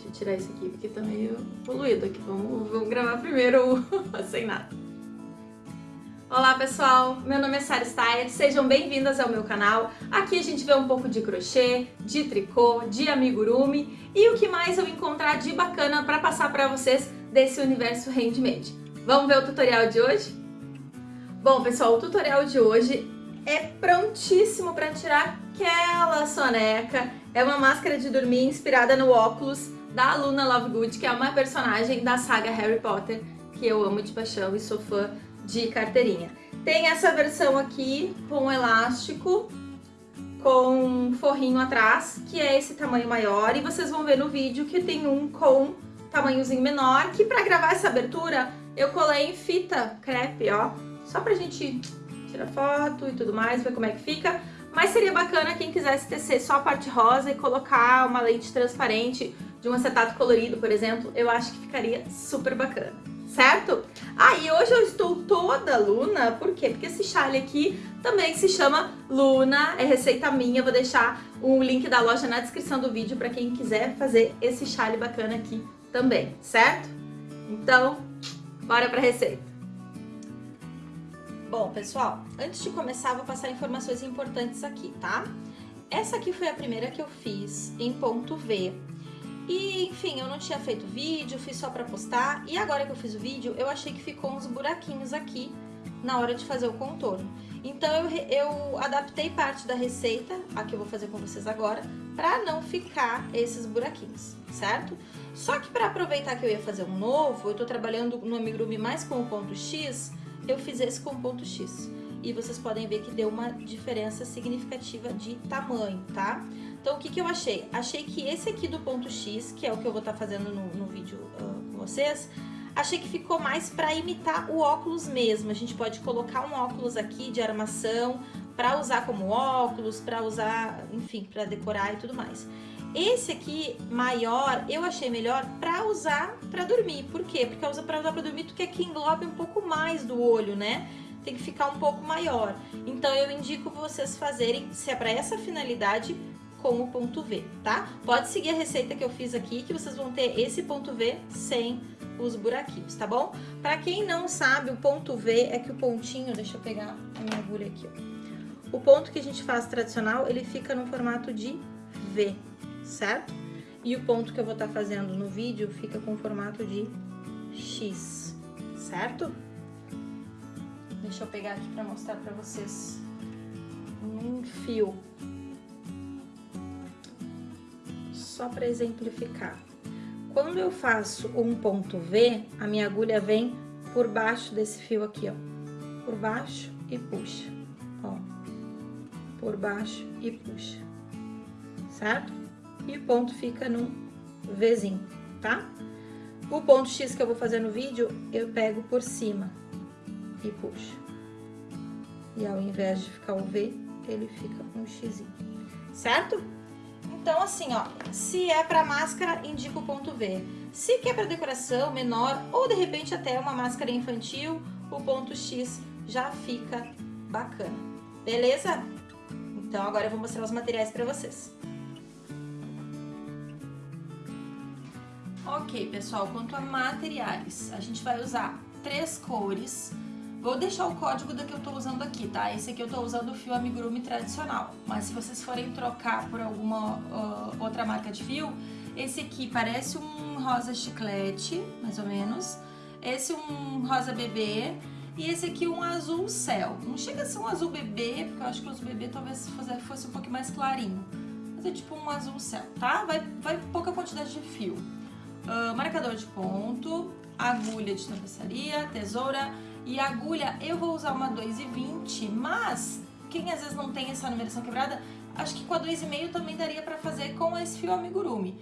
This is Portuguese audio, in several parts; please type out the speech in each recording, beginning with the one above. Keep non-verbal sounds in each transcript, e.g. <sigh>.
Deixa eu tirar isso aqui, porque tá meio poluído aqui. Vamos, vamos gravar primeiro <laughs> sem nada. Olá pessoal, meu nome é Sara Steyer, sejam bem-vindas ao meu canal. Aqui a gente vê um pouco de crochê, de tricô, de amigurumi e o que mais eu encontrar de bacana para passar para vocês desse universo handmade. Vamos ver o tutorial de hoje? Bom pessoal, o tutorial de hoje é prontíssimo para tirar aquela soneca. É uma máscara de dormir inspirada no óculos da Luna Lovegood, que é uma personagem da saga Harry Potter, que eu amo de paixão e sou fã de carteirinha. Tem essa versão aqui com elástico, com forrinho atrás, que é esse tamanho maior, e vocês vão ver no vídeo que tem um com tamanhozinho menor, que para gravar essa abertura eu colei em fita crepe, ó, só pra gente tirar foto e tudo mais, ver como é que fica. Mas seria bacana quem quisesse tecer só a parte rosa e colocar uma lente transparente de um acetato colorido, por exemplo, eu acho que ficaria super bacana certo? Ah, e hoje eu estou toda Luna, por quê? Porque esse chale aqui também se chama Luna, é receita minha, vou deixar o link da loja na descrição do vídeo para quem quiser fazer esse chale bacana aqui também, certo? Então, bora pra receita. Bom, pessoal, antes de começar, vou passar informações importantes aqui, tá? Essa aqui foi a primeira que eu fiz em ponto V, e, enfim, eu não tinha feito vídeo, fiz só pra postar. E agora que eu fiz o vídeo, eu achei que ficou uns buraquinhos aqui na hora de fazer o contorno. Então, eu, eu adaptei parte da receita, a que eu vou fazer com vocês agora, pra não ficar esses buraquinhos, certo? Só que pra aproveitar que eu ia fazer um novo, eu tô trabalhando no amigurumi mais com o ponto X, eu fiz esse com o ponto X. E vocês podem ver que deu uma diferença significativa de tamanho, tá? Então, o que, que eu achei? Achei que esse aqui do ponto X, que é o que eu vou estar tá fazendo no, no vídeo uh, com vocês, achei que ficou mais para imitar o óculos mesmo. A gente pode colocar um óculos aqui de armação para usar como óculos, para usar, enfim, para decorar e tudo mais. Esse aqui, maior, eu achei melhor para usar para dormir. Por quê? Porque usa para usar para dormir, tu quer que englobe um pouco mais do olho, né? Tem que ficar um pouco maior. Então, eu indico vocês fazerem, se é para essa finalidade, com o ponto V, tá? Pode seguir a receita que eu fiz aqui, que vocês vão ter esse ponto V sem os buraquinhos, tá bom? Pra quem não sabe, o ponto V é que o pontinho, deixa eu pegar a minha agulha aqui, ó. O ponto que a gente faz tradicional, ele fica no formato de V, certo? E o ponto que eu vou estar tá fazendo no vídeo fica com formato de X, certo? Deixa eu pegar aqui pra mostrar pra vocês um fio só para exemplificar. Quando eu faço um ponto V, a minha agulha vem por baixo desse fio aqui, ó. Por baixo e puxa, ó. Por baixo e puxa, certo? E o ponto fica num Vzinho, tá? O ponto X que eu vou fazer no vídeo, eu pego por cima e puxo. E ao invés de ficar o V, ele fica um X, certo? Então, assim, ó, se é pra máscara, indica o ponto V. Se quer pra decoração menor, ou de repente até uma máscara infantil, o ponto X já fica bacana. Beleza? Então, agora eu vou mostrar os materiais pra vocês. Ok, pessoal, quanto a materiais, a gente vai usar três cores, Vou deixar o código da que eu tô usando aqui, tá? Esse aqui eu tô usando o fio amigurumi tradicional. Mas se vocês forem trocar por alguma uh, outra marca de fio, esse aqui parece um rosa chiclete, mais ou menos. Esse um rosa bebê. E esse aqui um azul céu. Não chega a ser um azul bebê, porque eu acho que o azul bebê talvez fosse um pouquinho mais clarinho. Mas é tipo um azul céu, tá? Vai, vai pouca quantidade de fio. Uh, marcador de ponto, agulha de tapeçaria, tesoura e agulha, eu vou usar uma 2,20, mas quem às vezes não tem essa numeração quebrada, acho que com a 2,5 também daria pra fazer com esse fio amigurumi.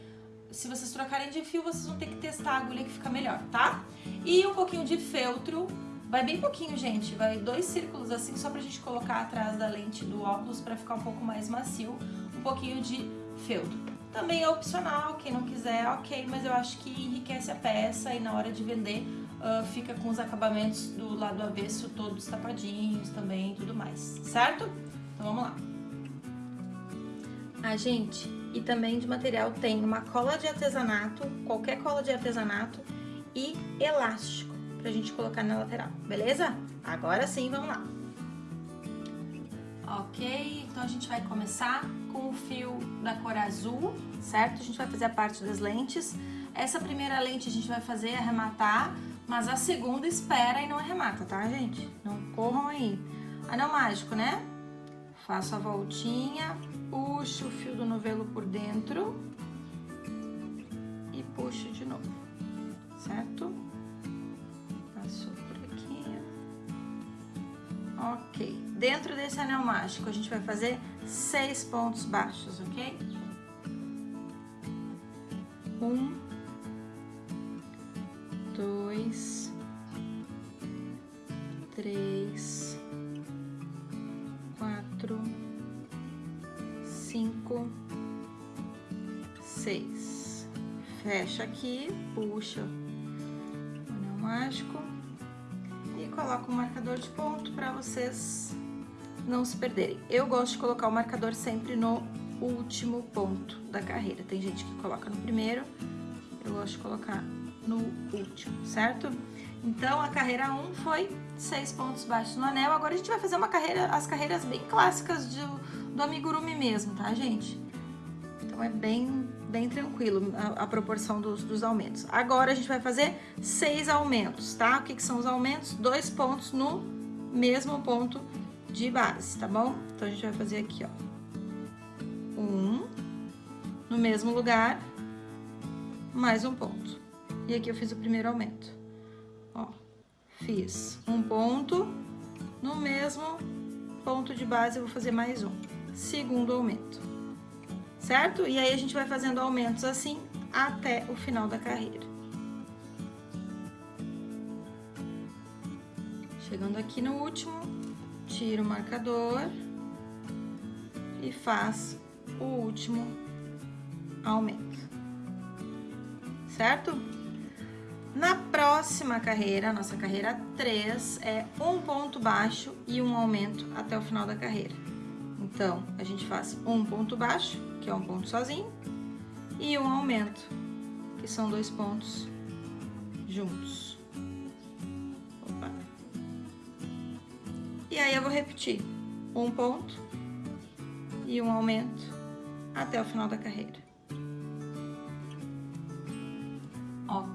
Se vocês trocarem de fio, vocês vão ter que testar a agulha que fica melhor, tá? E um pouquinho de feltro, vai bem pouquinho, gente, vai dois círculos assim, só pra gente colocar atrás da lente do óculos pra ficar um pouco mais macio, um pouquinho de feltro. Também é opcional, quem não quiser, ok, mas eu acho que enriquece a peça e na hora de vender uh, fica com os acabamentos do lado avesso todos tapadinhos também e tudo mais, certo? Então vamos lá. Ah, gente, e também de material tem uma cola de artesanato, qualquer cola de artesanato e elástico pra gente colocar na lateral, beleza? Agora sim, vamos lá. Ok, então a gente vai começar com o fio da cor azul, certo? A gente vai fazer a parte das lentes. Essa primeira lente a gente vai fazer arrematar, mas a segunda espera e não arremata, tá, gente? Não corram aí. Anel mágico, né? Faço a voltinha, puxo o fio do novelo por dentro e puxo de novo, certo? Passou por aqui. Ok. Dentro desse anel mágico, a gente vai fazer seis pontos baixos, ok? Um, dois, três, quatro, cinco, seis. Fecha aqui, puxa o anel mágico e coloca o marcador de ponto para vocês não se perderem. Eu gosto de colocar o marcador sempre no último ponto da carreira. Tem gente que coloca no primeiro, eu gosto de colocar no último, certo? Então, a carreira 1 foi seis pontos baixos no anel. Agora a gente vai fazer uma carreira, as carreiras bem clássicas do, do amigurumi mesmo, tá, gente? Então, é bem, bem tranquilo a, a proporção dos, dos, aumentos. Agora, a gente vai fazer seis aumentos, tá? O que, que são os aumentos? Dois pontos no mesmo ponto de base, tá bom? Então, a gente vai fazer aqui, ó. Um, no mesmo lugar, mais um ponto. E aqui eu fiz o primeiro aumento. Ó, fiz um ponto, no mesmo ponto de base eu vou fazer mais um. Segundo aumento, certo? E aí, a gente vai fazendo aumentos assim até o final da carreira. Chegando aqui no último, tira o marcador e faz o último aumento, certo? Na próxima carreira, nossa carreira 3, é um ponto baixo e um aumento até o final da carreira. Então, a gente faz um ponto baixo, que é um ponto sozinho, e um aumento, que são dois pontos juntos. E aí eu vou repetir um ponto e um aumento até o final da carreira.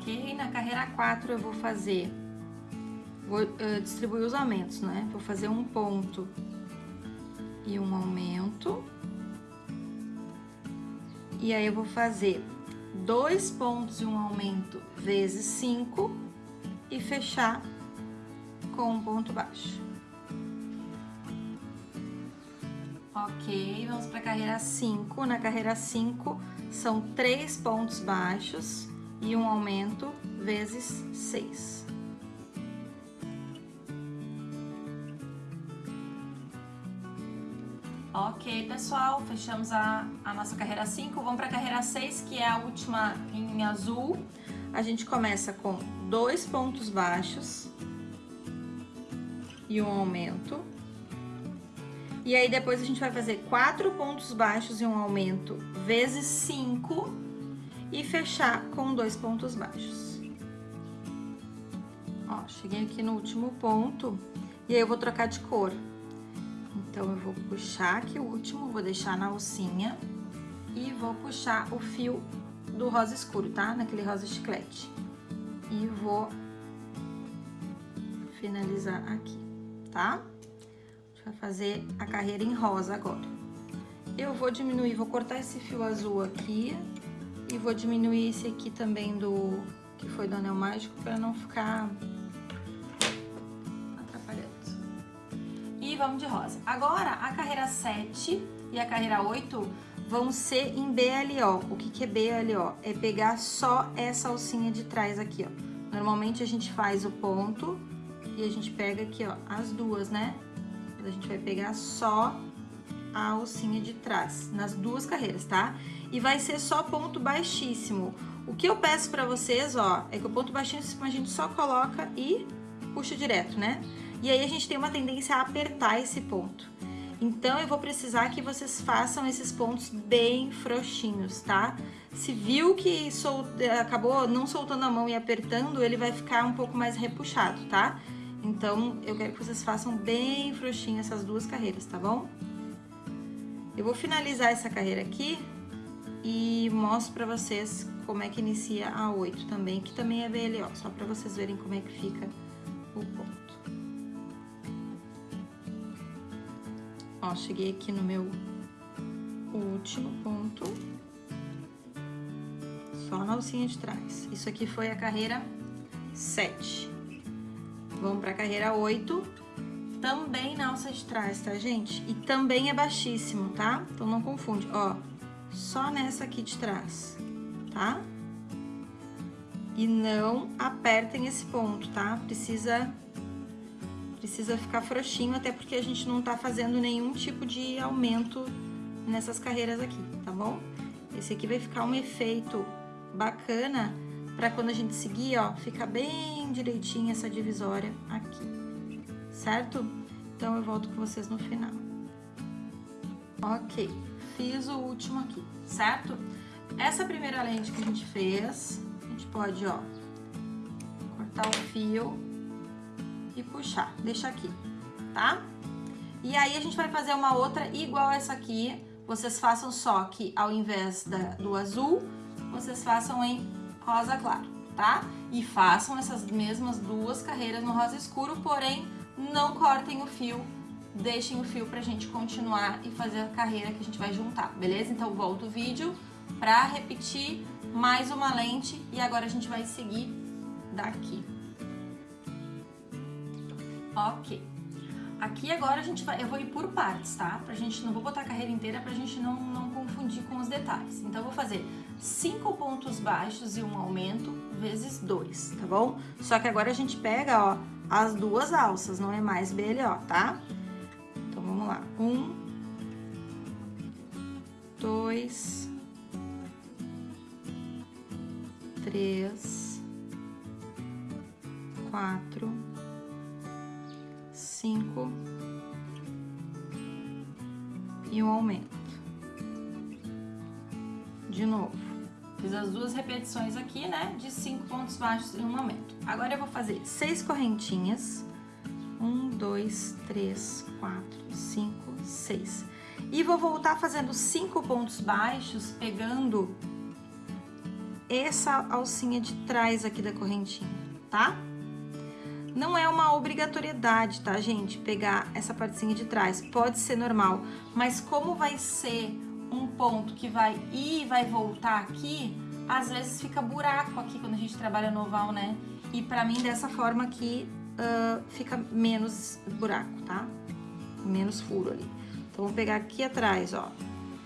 Ok, na carreira 4 eu vou fazer, vou uh, distribuir os aumentos, né? Vou fazer um ponto e um aumento. E aí eu vou fazer dois pontos e um aumento vezes cinco e fechar com um ponto baixo. Ok, vamos para a carreira 5. Na carreira 5 são três pontos baixos e um aumento vezes 6. Ok, pessoal, fechamos a, a nossa carreira 5. Vamos para a carreira 6, que é a última em azul. A gente começa com dois pontos baixos e um aumento e aí depois a gente vai fazer quatro pontos baixos e um aumento vezes cinco e fechar com dois pontos baixos. Ó, cheguei aqui no último ponto e aí eu vou trocar de cor. Então, eu vou puxar aqui o último, vou deixar na alcinha e vou puxar o fio do rosa escuro, tá? Naquele rosa chiclete. E vou finalizar aqui, tá? vai fazer a carreira em rosa agora. Eu vou diminuir, vou cortar esse fio azul aqui e vou diminuir esse aqui também do que foi do anel mágico para não ficar atrapalhando. E vamos de rosa. Agora, a carreira 7 e a carreira 8 vão ser em BLO. O que, que é BLO? É pegar só essa alcinha de trás aqui, ó. Normalmente a gente faz o ponto e a gente pega aqui, ó, as duas, né? a gente vai pegar só a alcinha de trás, nas duas carreiras, tá? E vai ser só ponto baixíssimo. O que eu peço pra vocês, ó, é que o ponto baixíssimo a gente só coloca e puxa direto, né? E aí a gente tem uma tendência a apertar esse ponto. Então, eu vou precisar que vocês façam esses pontos bem frouxinhos, tá? Se viu que sol... acabou não soltando a mão e apertando, ele vai ficar um pouco mais repuxado, tá? Então, eu quero que vocês façam bem frouxinho essas duas carreiras, tá bom? Eu vou finalizar essa carreira aqui e mostro pra vocês como é que inicia a 8 também, que também é BLO, só pra vocês verem como é que fica o ponto. Ó, cheguei aqui no meu último ponto. Só na alcinha de trás. Isso aqui foi a carreira 7. Vamos pra carreira 8. Também na alça de trás, tá, gente? E também é baixíssimo, tá? Então não confunde. Ó, só nessa aqui de trás, tá? E não apertem esse ponto, tá? Precisa precisa ficar frouxinho, até porque a gente não tá fazendo nenhum tipo de aumento nessas carreiras aqui, tá bom? Esse aqui vai ficar um efeito bacana pra quando a gente seguir, ó, ficar bem direitinho essa divisória aqui, certo? Então, eu volto com vocês no final. Ok, fiz o último aqui, certo? Essa primeira lente que a gente fez, a gente pode, ó, cortar o fio e puxar. Deixa aqui, tá? E aí, a gente vai fazer uma outra igual essa aqui. Vocês façam só que, ao invés da, do azul, vocês façam em rosa claro, tá? E façam essas mesmas duas carreiras no rosa escuro, porém, não cortem o fio. Deixem o fio pra gente continuar e fazer a carreira que a gente vai juntar, beleza? Então, volto o vídeo pra repetir mais uma lente e agora a gente vai seguir daqui. Ok. Aqui agora a gente vai, eu vou ir por partes, tá? Pra gente, não vou botar a carreira inteira pra gente não, não confundir com os detalhes. Então, eu vou fazer cinco pontos baixos e um aumento vezes dois, tá bom? Só que agora a gente pega, ó, as duas alças, não é mais BLO, tá? Então, vamos lá. Um, dois, três, quatro, cinco e um aumento. De novo, fiz as duas repetições aqui, né, de cinco pontos baixos e um aumento. Agora eu vou fazer seis correntinhas, um, dois, três, quatro, cinco, seis. E vou voltar fazendo cinco pontos baixos, pegando essa alcinha de trás aqui da correntinha, tá? Não é uma obrigatoriedade, tá, gente? Pegar essa partezinha de trás. Pode ser normal, mas como vai ser ponto que vai ir e vai voltar aqui, às vezes fica buraco aqui quando a gente trabalha no oval, né? E pra mim, dessa forma aqui, uh, fica menos buraco, tá? Menos furo ali. Então, vou pegar aqui atrás, ó.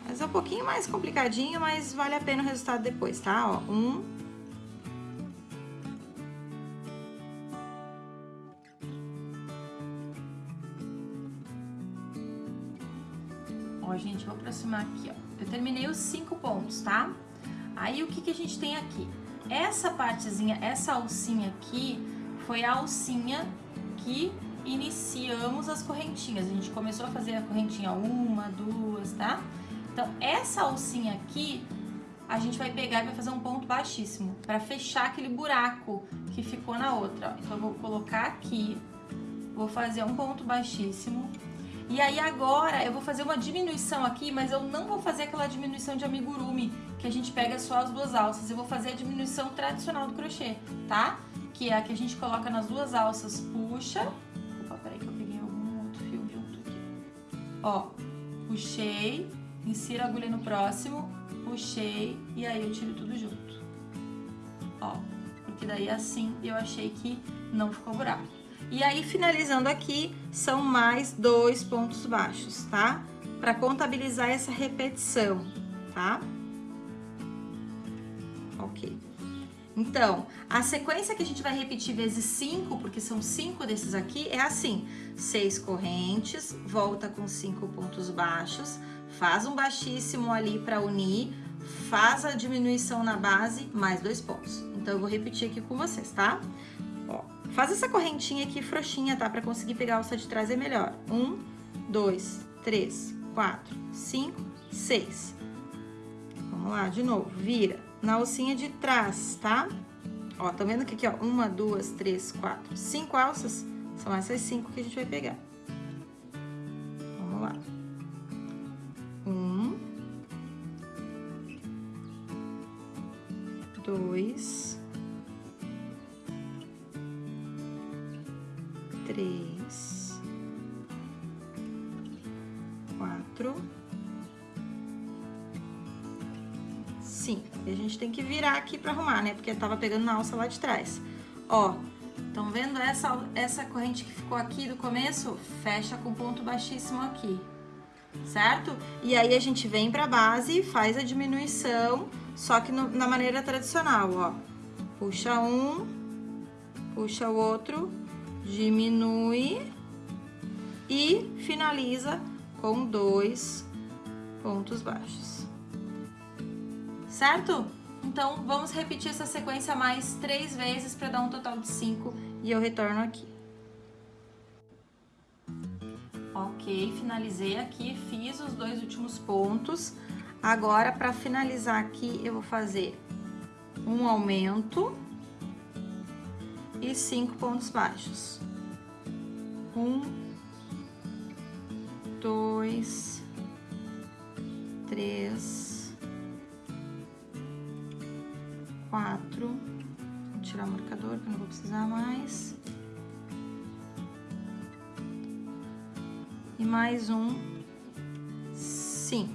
Mas é um pouquinho mais complicadinho, mas vale a pena o resultado depois, tá? Ó, um, aproximar aqui, ó. Eu terminei os cinco pontos, tá? Aí, o que que a gente tem aqui? Essa partezinha, essa alcinha aqui, foi a alcinha que iniciamos as correntinhas. A gente começou a fazer a correntinha uma, duas, tá? Então, essa alcinha aqui, a gente vai pegar e vai fazer um ponto baixíssimo, para fechar aquele buraco que ficou na outra. Então, eu vou colocar aqui, vou fazer um ponto baixíssimo, e aí agora eu vou fazer uma diminuição aqui, mas eu não vou fazer aquela diminuição de amigurumi, que a gente pega só as duas alças. Eu vou fazer a diminuição tradicional do crochê, tá? Que é a que a gente coloca nas duas alças, puxa. Opa, peraí que eu peguei algum outro fio junto aqui. Ó, puxei, insiro a agulha no próximo, puxei e aí eu tiro tudo junto. Ó, porque daí assim eu achei que não ficou buraco. E aí, finalizando aqui, são mais dois pontos baixos, tá? Para contabilizar essa repetição, tá? Ok. Então, a sequência que a gente vai repetir vezes cinco, porque são cinco desses aqui, é assim. Seis correntes, volta com cinco pontos baixos, faz um baixíssimo ali para unir, faz a diminuição na base, mais dois pontos. Então, eu vou repetir aqui com vocês, tá? Ó. Faz essa correntinha aqui frouxinha, tá? Pra conseguir pegar a alça de trás é melhor. Um, dois, três, quatro, cinco, seis. Vamos lá, de novo, vira na alcinha de trás, tá? Ó, tá vendo que aqui, ó, uma, duas, três, quatro, cinco alças, são essas cinco que a gente vai pegar. Vamos lá. Um. Dois. Gente tem que virar aqui pra arrumar, né? Porque tava pegando na alça lá de trás. Ó, estão vendo essa, essa corrente que ficou aqui do começo? Fecha com ponto baixíssimo aqui, certo? E aí a gente vem pra base e faz a diminuição, só que no, na maneira tradicional, ó. Puxa um, puxa o outro, diminui e finaliza com dois pontos baixos certo? Então, vamos repetir essa sequência mais três vezes para dar um total de cinco e eu retorno aqui. Ok, finalizei aqui, fiz os dois últimos pontos. Agora, para finalizar aqui, eu vou fazer um aumento e cinco pontos baixos. Um, dois, três, quatro. Vou tirar o marcador, que não vou precisar mais. E mais um, cinco.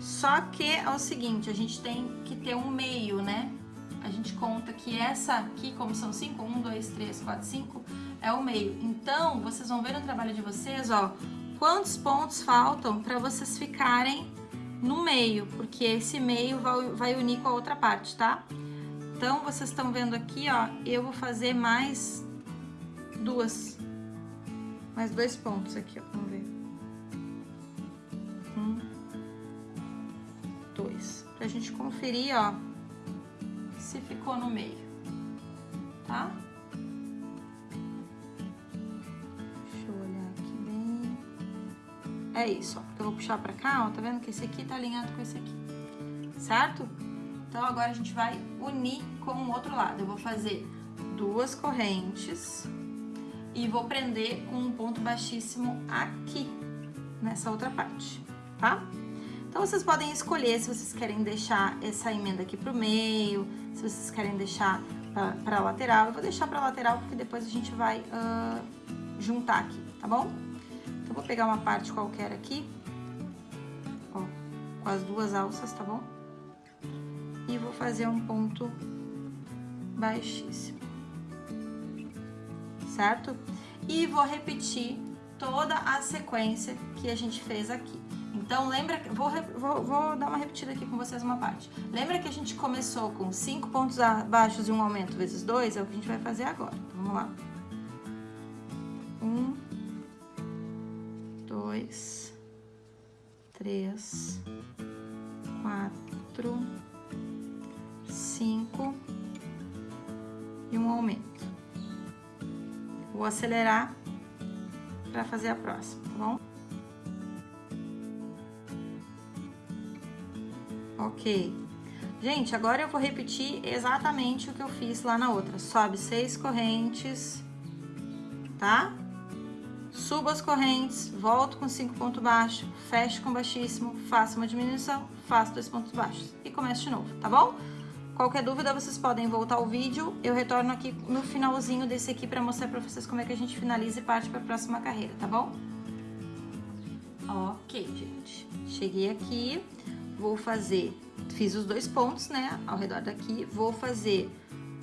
Só que é o seguinte, a gente tem que ter um meio, né? A gente conta que essa aqui, como são cinco, um, dois, três, quatro, cinco, é o meio. Então, vocês vão ver no trabalho de vocês, ó, quantos pontos faltam para vocês ficarem no meio, porque esse meio vai, vai unir com a outra parte, tá? Então, vocês estão vendo aqui, ó, eu vou fazer mais duas, mais dois pontos aqui, ó, vamos ver. Um, dois, pra gente conferir, ó, se ficou no meio, tá? É isso, ó. Eu vou puxar pra cá, ó. Tá vendo que esse aqui tá alinhado com esse aqui. Certo? Então, agora a gente vai unir com o outro lado. Eu vou fazer duas correntes e vou prender com um ponto baixíssimo aqui, nessa outra parte, tá? Então, vocês podem escolher se vocês querem deixar essa emenda aqui pro meio, se vocês querem deixar pra, pra lateral. Eu vou deixar pra lateral porque depois a gente vai uh, juntar aqui, tá bom? Vou pegar uma parte qualquer aqui, ó, com as duas alças, tá bom? E vou fazer um ponto baixíssimo, certo? E vou repetir toda a sequência que a gente fez aqui. Então, lembra, vou, vou, vou dar uma repetida aqui com vocês uma parte. Lembra que a gente começou com cinco pontos baixos e um aumento vezes dois? É o que a gente vai fazer agora. Então, vamos lá. Um, dois, três, quatro, cinco e um aumento. Vou acelerar para fazer a próxima, tá bom? Ok. Gente, agora eu vou repetir exatamente o que eu fiz lá na outra. Sobe seis correntes, tá? Subo as correntes, volto com cinco pontos baixos, fecho com baixíssimo, faço uma diminuição, faço dois pontos baixos e começo de novo, tá bom? Qualquer dúvida, vocês podem voltar ao vídeo. Eu retorno aqui no finalzinho desse aqui para mostrar para vocês como é que a gente finaliza e parte para a próxima carreira, tá bom? Ok, gente. Cheguei aqui, vou fazer... Fiz os dois pontos, né, ao redor daqui. Vou fazer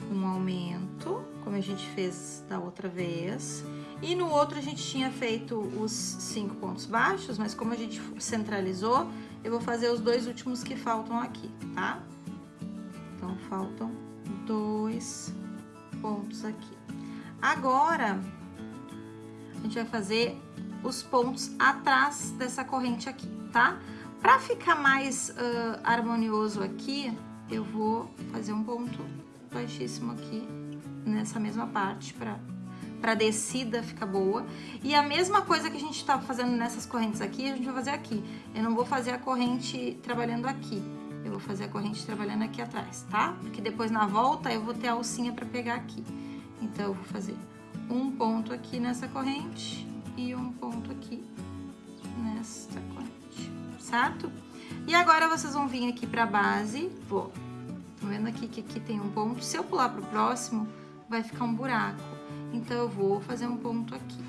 um aumento, como a gente fez da outra vez. E no outro a gente tinha feito os cinco pontos baixos, mas como a gente centralizou, eu vou fazer os dois últimos que faltam aqui, tá? Então, faltam dois pontos aqui. Agora, a gente vai fazer os pontos atrás dessa corrente aqui, tá? Pra ficar mais uh, harmonioso aqui, eu vou fazer um ponto baixíssimo aqui nessa mesma parte pra pra descida ficar boa. E a mesma coisa que a gente tá fazendo nessas correntes aqui, a gente vai fazer aqui. Eu não vou fazer a corrente trabalhando aqui. Eu vou fazer a corrente trabalhando aqui atrás, tá? Porque depois na volta eu vou ter a alcinha pra pegar aqui. Então, eu vou fazer um ponto aqui nessa corrente e um ponto aqui nesta corrente, certo? E agora vocês vão vir aqui pra base, vou. Tá vendo aqui que aqui tem um ponto? Se eu pular pro próximo, vai ficar um buraco. Então, eu vou fazer um ponto aqui.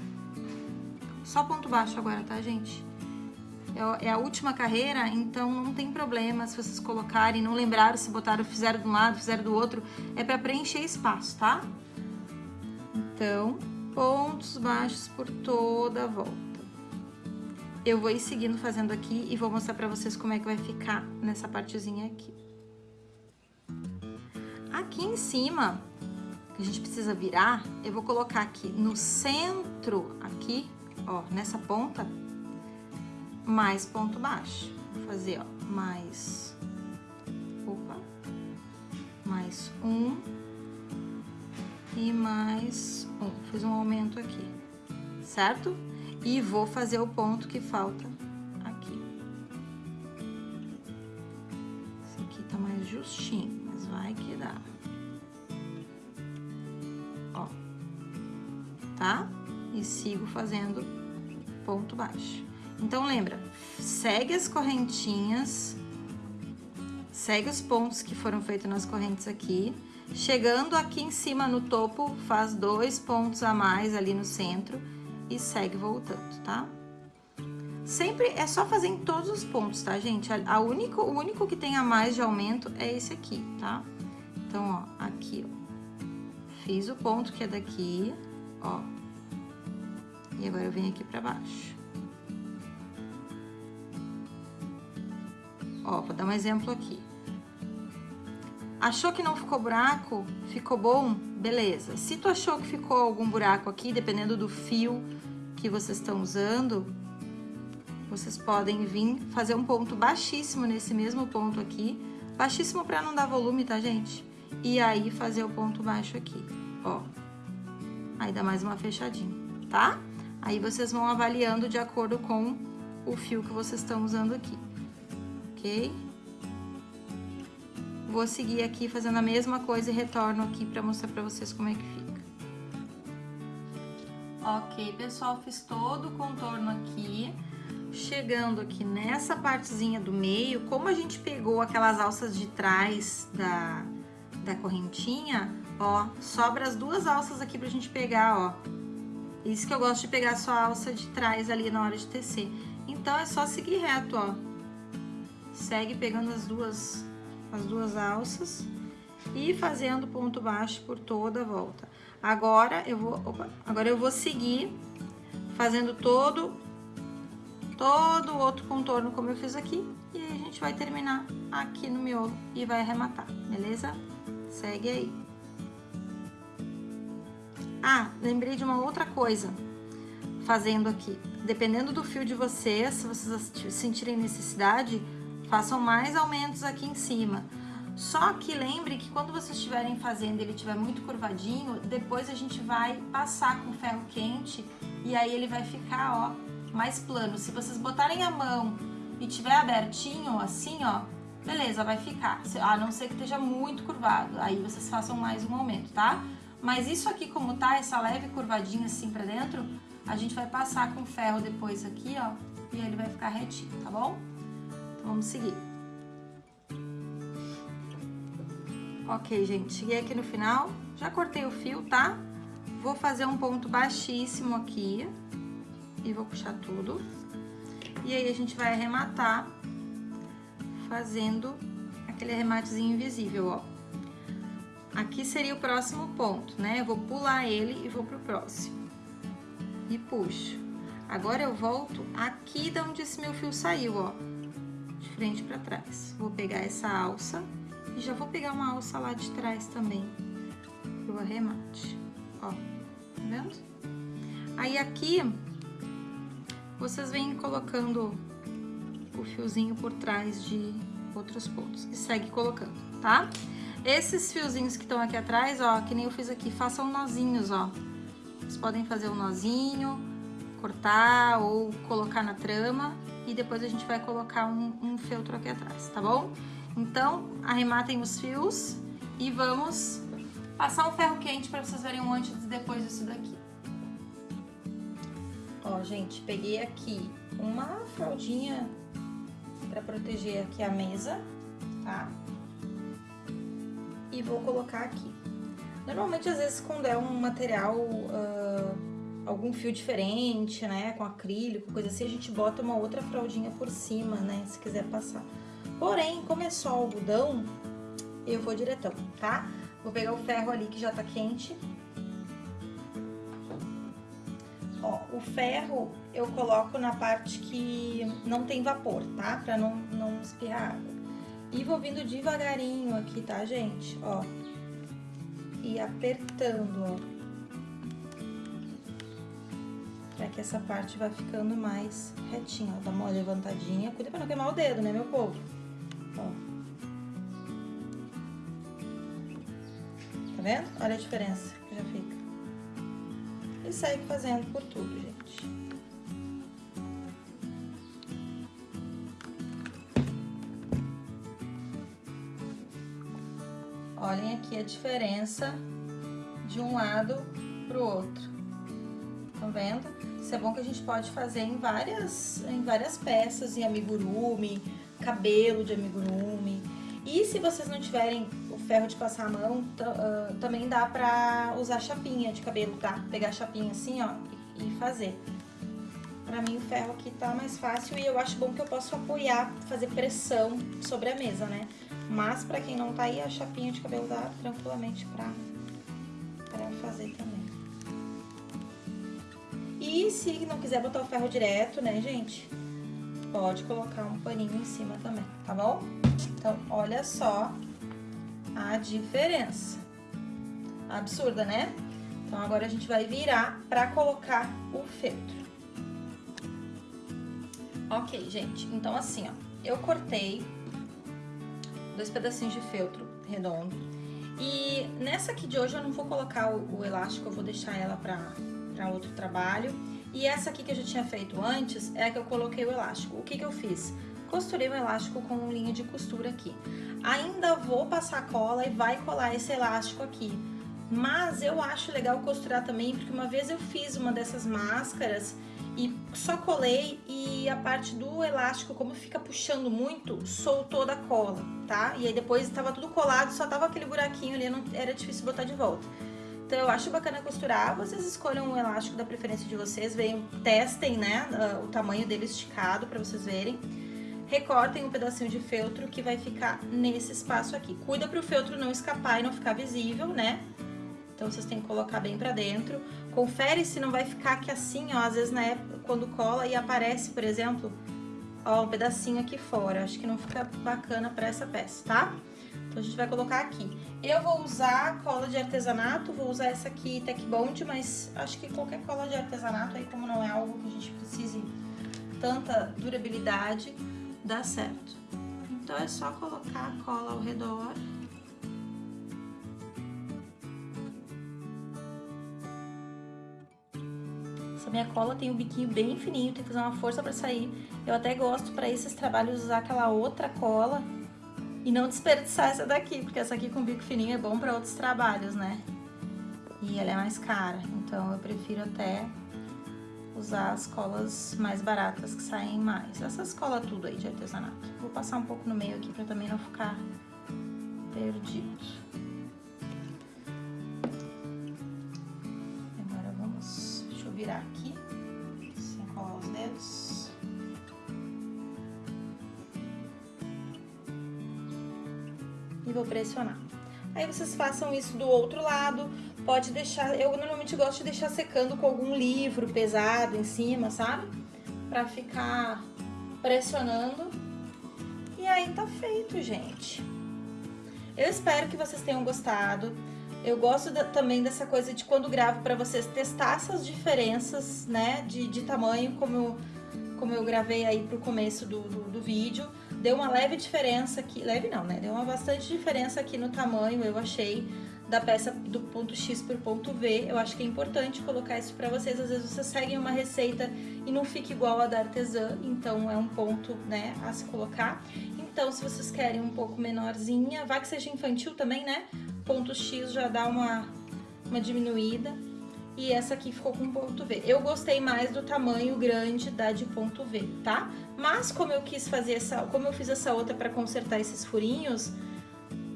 Só ponto baixo agora, tá, gente? É, é a última carreira, então não tem problema se vocês colocarem, não lembraram se botaram, fizeram de um lado, fizeram do outro. É pra preencher espaço, tá? Então, pontos baixos por toda a volta. Eu vou ir seguindo fazendo aqui e vou mostrar pra vocês como é que vai ficar nessa partezinha aqui. Aqui em cima, que a gente precisa virar, eu vou colocar aqui no centro, aqui, ó, nessa ponta, mais ponto baixo. Vou fazer, ó, mais, opa, mais um e mais um. Fiz um aumento aqui, certo? E vou fazer o ponto que falta aqui. Esse aqui tá mais justinho, mas vai que dá. Tá? E sigo fazendo ponto baixo. Então, lembra, segue as correntinhas, segue os pontos que foram feitos nas correntes aqui. Chegando aqui em cima no topo, faz dois pontos a mais ali no centro e segue voltando, tá? Sempre é só fazer em todos os pontos, tá, gente? A, único, o único que tem a mais de aumento é esse aqui, tá? Então, ó, aqui, ó. Fiz o ponto que é daqui, ó. E agora eu venho aqui pra baixo. Ó, vou dar um exemplo aqui. Achou que não ficou buraco? Ficou bom? Beleza. Se tu achou que ficou algum buraco aqui, dependendo do fio que vocês estão usando, vocês podem vir fazer um ponto baixíssimo nesse mesmo ponto aqui. Baixíssimo para não dar volume, tá, gente? E aí fazer o ponto baixo aqui, ó. Aí dá mais uma fechadinha, tá? Aí vocês vão avaliando de acordo com o fio que vocês estão usando aqui, ok? Vou seguir aqui fazendo a mesma coisa e retorno aqui pra mostrar pra vocês como é que fica. Ok, pessoal, fiz todo o contorno aqui. Chegando aqui nessa partezinha do meio, como a gente pegou aquelas alças de trás da, da correntinha, ó, sobra as duas alças aqui pra gente pegar, ó. Isso que eu gosto de pegar só a alça de trás ali na hora de tecer. Então, é só seguir reto, ó. Segue pegando as duas as duas alças e fazendo ponto baixo por toda a volta. Agora eu vou, opa, agora eu vou seguir fazendo todo todo o outro contorno como eu fiz aqui e a gente vai terminar aqui no miolo e vai arrematar, beleza? Segue aí. Ah, lembrei de uma outra coisa fazendo aqui. Dependendo do fio de vocês, se vocês sentirem necessidade, façam mais aumentos aqui em cima. Só que lembre que quando vocês estiverem fazendo ele estiver muito curvadinho, depois a gente vai passar com ferro quente e aí ele vai ficar, ó, mais plano. Se vocês botarem a mão e tiver abertinho, assim, ó, beleza, vai ficar. A não ser que esteja muito curvado, aí vocês façam mais um aumento, tá? Mas isso aqui como tá, essa leve curvadinha assim pra dentro, a gente vai passar com ferro depois aqui, ó, e ele vai ficar retinho, tá bom? Vamos seguir. Ok, gente, cheguei aqui no final, já cortei o fio, tá? Vou fazer um ponto baixíssimo aqui e vou puxar tudo. E aí, a gente vai arrematar fazendo aquele arrematezinho invisível, ó. Aqui seria o próximo ponto, né? Eu vou pular ele e vou pro próximo. E puxo. Agora eu volto aqui de onde esse meu fio saiu, ó de frente para trás. Vou pegar essa alça e já vou pegar uma alça lá de trás também pro arremate, ó, tá vendo? Aí aqui, vocês vêm colocando o fiozinho por trás de outros pontos e segue colocando, tá? Esses fiozinhos que estão aqui atrás, ó, que nem eu fiz aqui, façam nozinhos, ó. Vocês podem fazer um nozinho, cortar ou colocar na trama e depois a gente vai colocar um, um feltro aqui atrás, tá bom? Então, arrematem os fios e vamos passar um ferro quente para vocês verem o antes e depois disso daqui. Ó, gente, peguei aqui uma fraldinha para proteger aqui a mesa, tá? E vou colocar aqui. Normalmente, às vezes, quando é um material, uh, algum fio diferente, né, com acrílico, coisa assim, a gente bota uma outra fraldinha por cima, né, se quiser passar. Porém, como é só algodão, eu vou diretão, tá? Vou pegar o ferro ali que já tá quente. Ó, o ferro eu coloco na parte que não tem vapor, tá? Pra não, não espirrar água. E vou vindo devagarinho aqui, tá, gente? Ó. E apertando, ó. Pra que essa parte vá ficando mais retinha, ó. Dá uma levantadinha. Cuida pra não queimar o dedo, né, meu povo? Ó. Tá vendo? Olha a diferença que já fica. E segue fazendo por tudo, gente. Aqui a diferença de um lado pro outro. Estão vendo? Isso é bom que a gente pode fazer em várias, em várias peças, em amigurumi, cabelo de amigurumi. E se vocês não tiverem ferro de passar a mão, uh, também dá pra usar chapinha de cabelo, tá? Pegar a chapinha assim, ó, e, fazer. Pra mim o ferro aqui tá mais fácil e eu acho bom que eu posso apoiar, fazer pressão sobre a mesa, né? Mas pra quem não tá aí, a chapinha de cabelo dá tranquilamente pra, pra fazer também. E se não quiser botar o ferro direto, né, gente? Pode colocar um paninho em cima também, tá bom? Então, olha só a diferença. Absurda, né? Então, agora a gente vai virar pra colocar o feltro. Ok, gente. Então, assim, ó. Eu cortei dois pedacinhos de feltro redondo. E nessa aqui de hoje eu não vou colocar o, elástico, eu vou deixar ela pra outro trabalho. E essa aqui que eu já tinha feito antes é a que eu coloquei o elástico. O que que eu fiz? Costurei o elástico com linha de costura aqui. Ainda vou passar cola e vai colar esse elástico aqui. Mas eu acho legal costurar também, porque uma vez eu fiz uma dessas máscaras e só colei e a parte do elástico, como fica puxando muito, soltou da cola, tá? E aí depois estava tudo colado, só tava aquele buraquinho ali, não era difícil botar de volta. Então eu acho bacana costurar, vocês escolham o elástico da preferência de vocês, venham, testem, né, o tamanho dele esticado para vocês verem recortem um pedacinho de feltro que vai ficar nesse espaço aqui. Cuida para o feltro não escapar e não ficar visível, né? Então, vocês têm que colocar bem pra dentro. Confere se não vai ficar aqui assim, ó, às vezes na época, quando cola e aparece, por exemplo, ó, um pedacinho aqui fora. Acho que não fica bacana pra essa peça, tá? Então, a gente vai colocar aqui. Eu vou usar cola de artesanato, vou usar essa aqui Tech Bond, mas acho que qualquer cola de artesanato aí, como não é algo que a gente precise tanta durabilidade, dá certo. Então, é só colocar a cola ao redor. Essa minha cola tem um biquinho bem fininho, tem que fazer uma força pra sair. Eu até gosto pra esses trabalhos usar aquela outra cola e não desperdiçar essa daqui, porque essa aqui com bico fininho é bom pra outros trabalhos, né? E ela é mais cara, então eu prefiro até usar as colas mais baratas que saem mais. Essas colas tudo aí de artesanato. Vou passar um pouco no meio aqui pra também não ficar perdido. Aí vocês façam isso do outro lado, pode deixar, eu normalmente gosto de deixar secando com algum livro pesado em cima, sabe? Pra ficar pressionando. E aí tá feito, gente. Eu espero que vocês tenham gostado. Eu gosto da, também dessa coisa de quando gravo pra vocês testar essas diferenças, né, de, de tamanho, como eu, como eu gravei aí pro começo do, do, do vídeo. Deu uma leve diferença aqui, leve não, né? Deu uma bastante diferença aqui no tamanho, eu achei da peça do ponto X por ponto V. Eu acho que é importante colocar isso pra vocês. Às vezes vocês seguem uma receita e não fica igual a da artesã, então é um ponto, né, a se colocar. Então, se vocês querem um pouco menorzinha, vai que seja infantil também, né? Ponto X já dá uma, uma diminuída. E essa aqui ficou com ponto V. Eu gostei mais do tamanho grande da de ponto V, tá? Mas como eu quis fazer essa, como eu fiz essa outra pra consertar esses furinhos,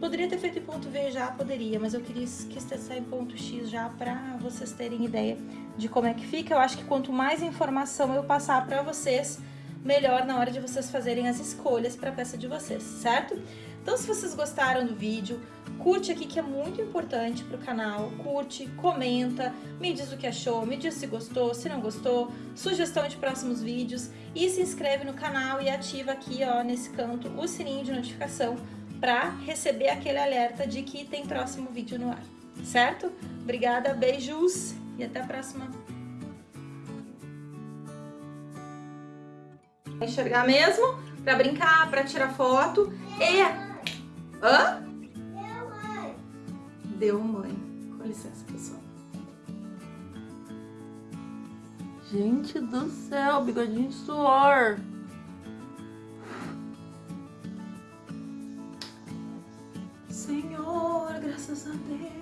Poderia ter feito em ponto V já, poderia, mas eu quis, quis testar em ponto X já pra vocês terem ideia de como é que fica. Eu acho que quanto mais informação eu passar pra vocês, melhor na hora de vocês fazerem as escolhas pra peça de vocês, certo? Então, se vocês gostaram do vídeo, curte aqui que é muito importante pro canal, curte, comenta, me diz o que achou, me diz se gostou, se não gostou, sugestão de próximos vídeos e se inscreve no canal e ativa aqui, ó, nesse canto, o sininho de notificação para receber aquele alerta de que tem próximo vídeo no ar, certo? Obrigada, beijos e até a próxima. Enxergar mesmo, para brincar, para tirar foto e... Hã? deu mãe. Com licença, pessoal. Gente do céu, bigodinho de suor. Senhor, graças a Deus.